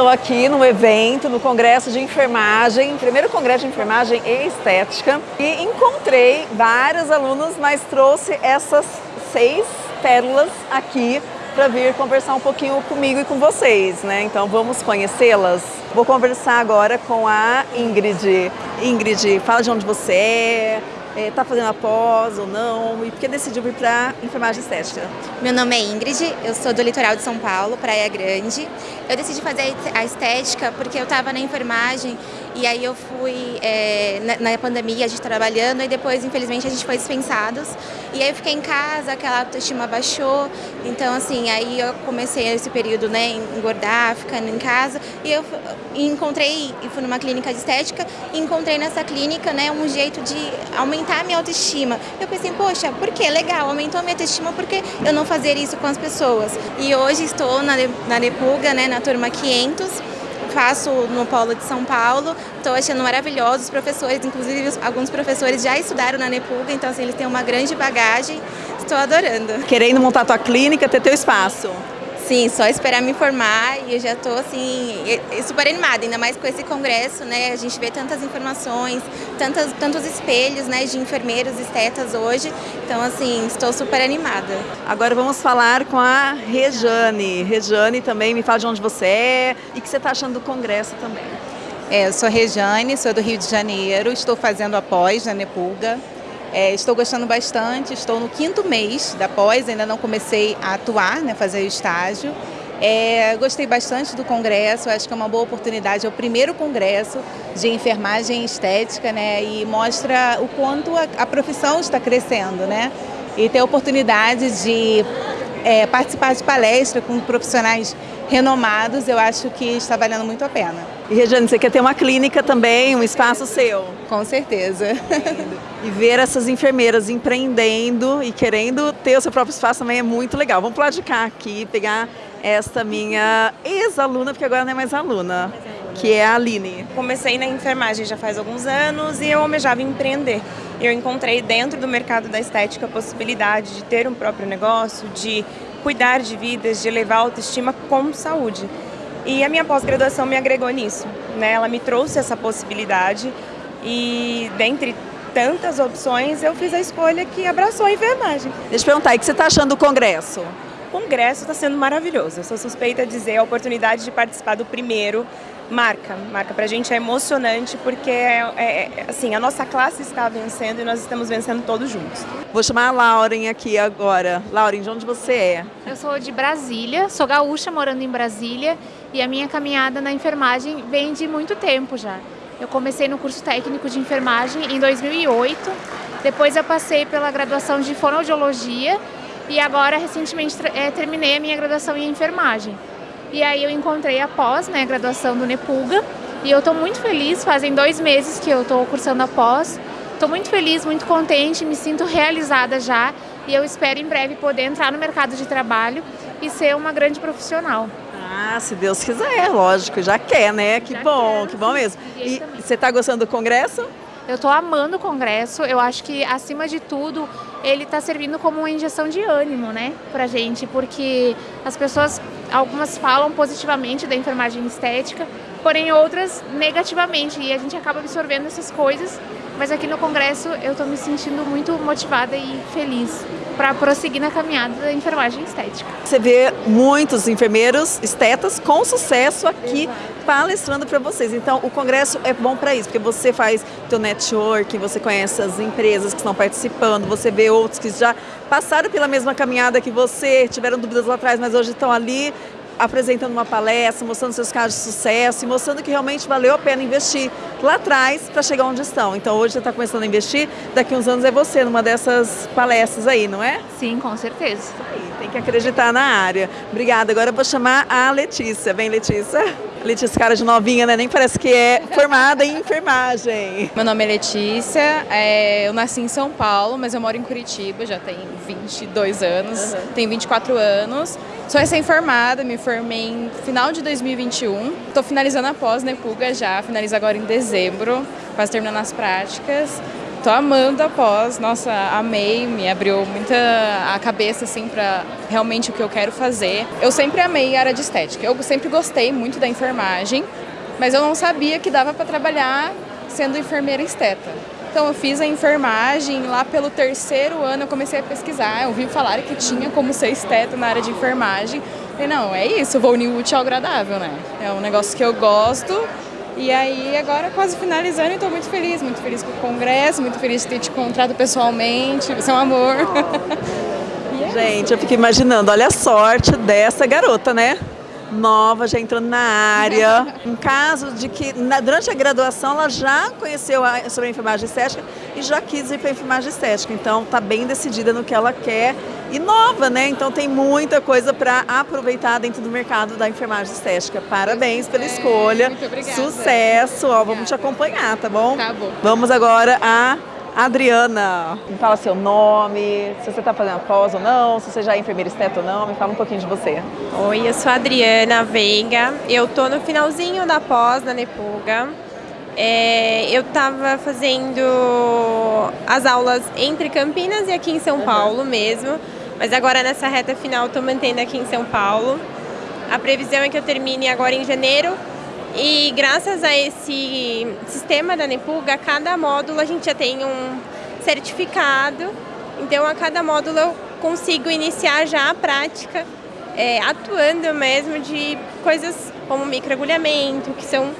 Estou aqui no evento, no Congresso de Enfermagem, primeiro Congresso de Enfermagem e Estética, e encontrei vários alunos, mas trouxe essas seis pérolas aqui para vir conversar um pouquinho comigo e com vocês, né? Então vamos conhecê-las. Vou conversar agora com a Ingrid. Ingrid, fala de onde você é, está é, fazendo a pós ou não, e por que decidiu vir para enfermagem estética? Meu nome é Ingrid, eu sou do litoral de São Paulo, Praia Grande. Eu decidi fazer a estética porque eu estava na enfermagem e aí eu fui é, na, na, pandemia, a gente trabalhando, e depois, infelizmente, a gente foi dispensados. E aí eu fiquei em casa, aquela autoestima baixou. Então, assim, aí eu comecei esse período, né, engordar, ficando em casa. E eu encontrei, e fui numa clínica de estética, e encontrei nessa clínica, né, um jeito de aumentar a minha autoestima. Eu pensei, poxa, por que? Legal, aumentou a minha autoestima, por que eu não fazer isso com as pessoas? E hoje estou na, na Nepuga, né, na turma 500, faço no Polo de São Paulo, estou achando maravilhoso, os professores, inclusive alguns professores já estudaram na Nepuga, então assim, eles têm uma grande bagagem, estou adorando. Querendo montar tua clínica, ter teu espaço. Sim, só esperar me formar e eu já estou assim, super animada, ainda mais com esse congresso, né? A gente vê tantas informações, tantas, tantos espelhos né, de enfermeiros, estetas hoje. Então, assim, estou super animada. Agora vamos falar com a Rejane. Rejane também me fala de onde você é e o que você está achando do congresso também. É, eu sou Rejane, sou do Rio de Janeiro, estou fazendo a pós na Nepulga. É, estou gostando bastante, estou no quinto mês da pós, ainda não comecei a atuar, né, fazer o estágio. É, gostei bastante do congresso, acho que é uma boa oportunidade, é o primeiro congresso de enfermagem estética né, e mostra o quanto a, a profissão está crescendo. Né, e ter a oportunidade de é, participar de palestra com profissionais renomados, eu acho que está valendo muito a pena. E Regiane, você quer ter uma clínica também, um espaço seu? Com certeza. E ver essas enfermeiras empreendendo e querendo ter o seu próprio espaço também é muito legal. Vamos pular de cá aqui, pegar esta minha ex-aluna, porque agora não é mais aluna, que é a Aline. Comecei na enfermagem já faz alguns anos e eu almejava empreender. Eu encontrei dentro do mercado da estética a possibilidade de ter um próprio negócio, de cuidar de vidas, de levar a autoestima com saúde. E a minha pós-graduação me agregou nisso, né? Ela me trouxe essa possibilidade e dentre tantas opções eu fiz a escolha que abraçou a enfermagem. Deixa eu perguntar, o que você está achando do congresso? O congresso está sendo maravilhoso, eu sou suspeita de dizer a oportunidade de participar do primeiro marca, marca pra gente é emocionante porque é, é, assim, a nossa classe está vencendo e nós estamos vencendo todos juntos. Vou chamar a Lauren aqui agora. Lauren, de onde você é? Eu sou de Brasília, sou gaúcha morando em Brasília e a minha caminhada na enfermagem vem de muito tempo já. Eu comecei no curso técnico de enfermagem em 2008, depois eu passei pela graduação de fonoaudiologia e agora recentemente é, terminei a minha graduação em enfermagem. E aí eu encontrei a pós, né, graduação do Nepulga, e eu estou muito feliz, fazem dois meses que eu estou cursando a pós. Estou muito feliz, muito contente, me sinto realizada já e eu espero em breve poder entrar no mercado de trabalho e ser uma grande profissional. Ah, se Deus quiser, lógico, já quer, né? Que já bom, quero, que bom mesmo. E você está gostando do congresso? Eu estou amando o congresso, eu acho que acima de tudo ele está servindo como uma injeção de ânimo, né, pra gente, porque as pessoas, algumas falam positivamente da enfermagem estética, porém outras negativamente, e a gente acaba absorvendo essas coisas mas aqui no Congresso eu estou me sentindo muito motivada e feliz para prosseguir na caminhada da enfermagem estética. Você vê muitos enfermeiros estetas com sucesso aqui Exato. palestrando para vocês. Então o congresso é bom para isso, porque você faz teu network, você conhece as empresas que estão participando, você vê outros que já passaram pela mesma caminhada que você, tiveram dúvidas lá atrás, mas hoje estão ali apresentando uma palestra, mostrando seus casos de sucesso e mostrando que realmente valeu a pena investir lá atrás para chegar onde estão. Então hoje você está começando a investir, daqui uns anos é você numa dessas palestras aí, não é? Sim, com certeza. Aí, tem que acreditar na área. Obrigada. Agora eu vou chamar a Letícia. Vem, Letícia. Letícia, cara de novinha, né? Nem parece que é formada em enfermagem. Meu nome é Letícia, é, eu nasci em São Paulo, mas eu moro em Curitiba, já tem 22 anos, uhum. tenho 24 anos. Sou recém-formada, me formei em final de 2021. Estou finalizando a pós Nepuga já, finalizo agora em dezembro, quase terminando as práticas. Tô amando a pós, nossa, amei, me abriu muita a cabeça assim para realmente o que eu quero fazer. Eu sempre amei a área de estética. Eu sempre gostei muito da enfermagem, mas eu não sabia que dava para trabalhar sendo enfermeira esteta. Então eu fiz a enfermagem, lá pelo terceiro ano eu comecei a pesquisar, eu ouvi falar que tinha como ser esteta na área de enfermagem. Falei, não, é isso, vou unir útil ao agradável, né? É um negócio que eu gosto e aí agora quase finalizando e estou muito feliz, muito feliz com o congresso, muito feliz de ter te encontrado pessoalmente, você é um amor. é Gente, eu fico imaginando, olha a sorte dessa garota, né? Nova, já entrando na área. Um caso de que na, durante a graduação ela já conheceu a, sobre a enfermagem estética e já quis ir para a enfermagem estética. Então está bem decidida no que ela quer e nova, né? Então tem muita coisa para aproveitar dentro do mercado da enfermagem estética. Parabéns pela escolha. Muito obrigada. Sucesso. Ó, vamos te acompanhar, tá bom? Tá bom. Vamos agora a Adriana, me fala seu nome, se você está fazendo pós ou não, se você já é enfermeira esteta ou não, me fala um pouquinho de você. Oi, eu sou a Adriana Veiga, eu tô no finalzinho da pós da Nepuga. É, eu estava fazendo as aulas entre Campinas e aqui em São Paulo mesmo, mas agora nessa reta final estou mantendo aqui em São Paulo. A previsão é que eu termine agora em janeiro e graças a esse sistema da Nepuga, cada módulo a gente já tem um certificado. Então, a cada módulo eu consigo iniciar já a prática, é, atuando mesmo de coisas como microagulhamento, que são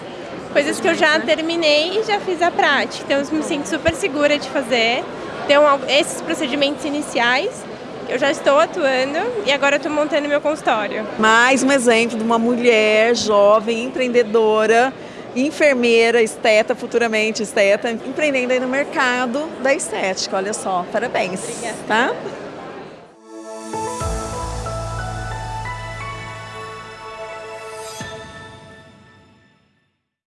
coisas que eu já terminei e já fiz a prática. Então, eu me sinto super segura de fazer. Então, esses procedimentos iniciais eu já estou atuando e agora estou montando meu consultório. Mais um exemplo de uma mulher jovem, empreendedora, enfermeira, esteta, futuramente esteta, empreendendo aí no mercado da estética. Olha só, parabéns. Obrigada. Tá?